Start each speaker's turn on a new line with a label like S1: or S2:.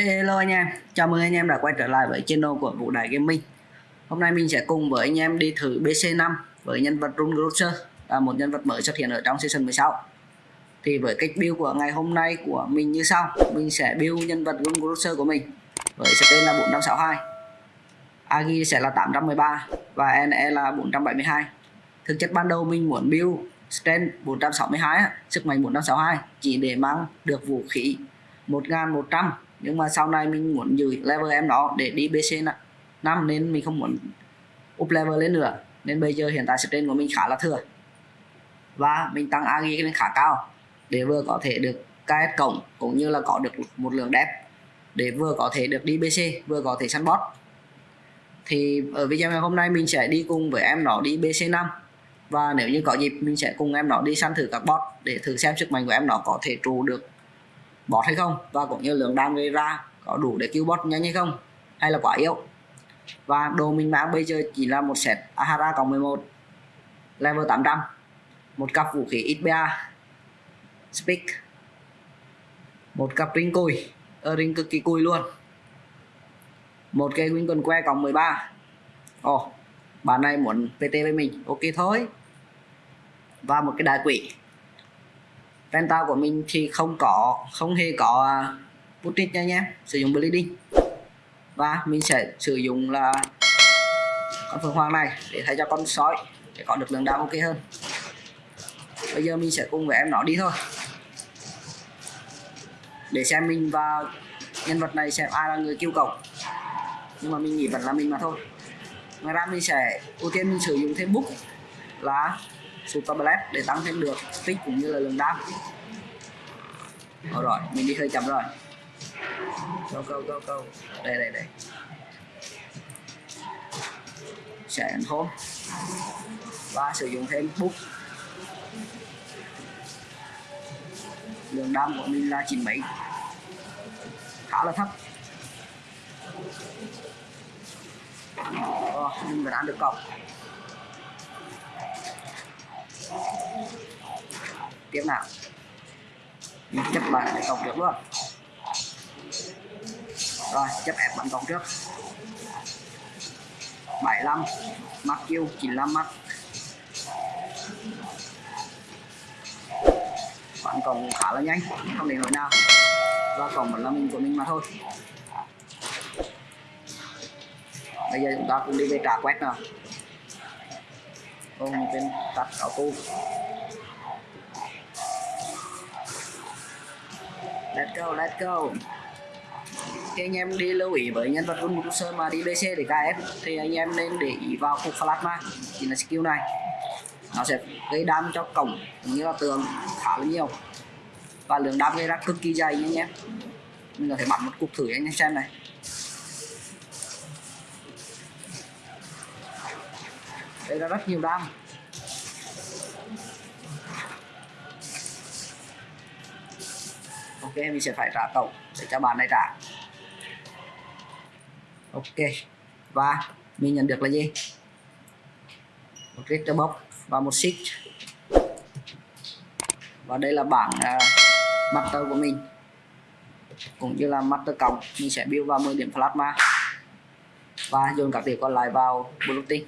S1: Hello anh em, chào mừng anh em đã quay trở lại với channel của Vũ Đại Gaming. Hôm nay mình sẽ cùng với anh em đi thử BC5 với nhân vật Rune Grocer là một nhân vật mới xuất hiện ở trong season 16 Thì với cách build của ngày hôm nay của mình như sau. Mình sẽ build nhân vật Rune Grocer của mình với tên là 462 Agi sẽ là 813 và NE là 472 Thực chất ban đầu mình muốn build Strength 462 sức mạnh 462 chỉ để mang được vũ khí 1100 nhưng mà sau này mình muốn giữ level em đó để đi BC 5 nên mình không muốn up level lên nữa. Nên bây giờ hiện tại strain của mình khá là thừa. Và mình tăng agi lên khá cao để vừa có thể được KS cổng cũng như là có được một lượng đẹp để vừa có thể được đi BC vừa có thể săn boss thì ở video ngày hôm nay mình sẽ đi cùng với em nó đi BC5 và nếu như có dịp mình sẽ cùng em nó đi săn thử các boss để thử xem sức mạnh của em nó có thể trụ được bot hay không? Và cũng như lượng đam gây ra có đủ để cứu bot nhanh hay không? Hay là quá yếu? Và đồ mình mang bây giờ chỉ là một set Ahara cộng 11 level 800 một cặp vũ khí XBA Speak một cặp ring cùi ở ring cực kỳ cùi luôn. Một cây win quần que cộng 13 ồ oh, bạn này muốn PT với mình? Ok thôi. Và một cái đại quỷ. Penta của mình thì không có không hề có uh, nha nhé. Sử dụng bleeding. Và mình sẽ sử dụng là con phượng hoàng này để thay cho con sói để có được lượng đam ok hơn. Bây giờ mình sẽ cùng với em nó đi thôi. Để xem mình và nhân vật này xem ai là người kêu cầu nhưng mà mình nghĩ vẫn là mình mà thôi. Ngoài ra mình sẽ ưu tiên mình sử dụng thêm book là super blast để tăng thêm được tích cũng như là lượng đam. Rồi mình đi hơi chậm rồi. Câu câu câu câu đây đây đây. Sẽ ấn home và sử dụng thêm book lượng đam của mình là chín mấy? Khá là thấp. Ồ, mình vẫn ăn được cọc. Tiếp nào. Mình chấp lại cái trước luôn. Rồi, chấp ép bắn cọc trước. 75 mắc kêu 95 mắc bạn còn khá là nhanh, không để hồi nào. Và còn vẫn là mình của mình mà thôi. Bây giờ chúng ta cũng đi về trả quét nào không tên tắt áo tu let's go let's go. Khi anh em đi lưu ý với nhân vật run sơ mà đi BC để KF thì anh em nên để ý vào cục plasma, thì là skill này. Nó sẽ gây đam cho cổng, cũng như là tường khá là nhiều. Và lượng đam gây ra cực kỳ dày nha anh em. Mình có thể bắn một cục thử anh em xem này. Đây là rất nhiều đam. Ok mình sẽ phải trả tổng để cho bạn này trả. Ok và mình nhận được là gì? Một cái box và một sheet. Và đây là bảng uh, master của mình. Cũng như là master cộng mình sẽ build vào 10 điểm plasma. Và dồn các điểm còn lại vào blue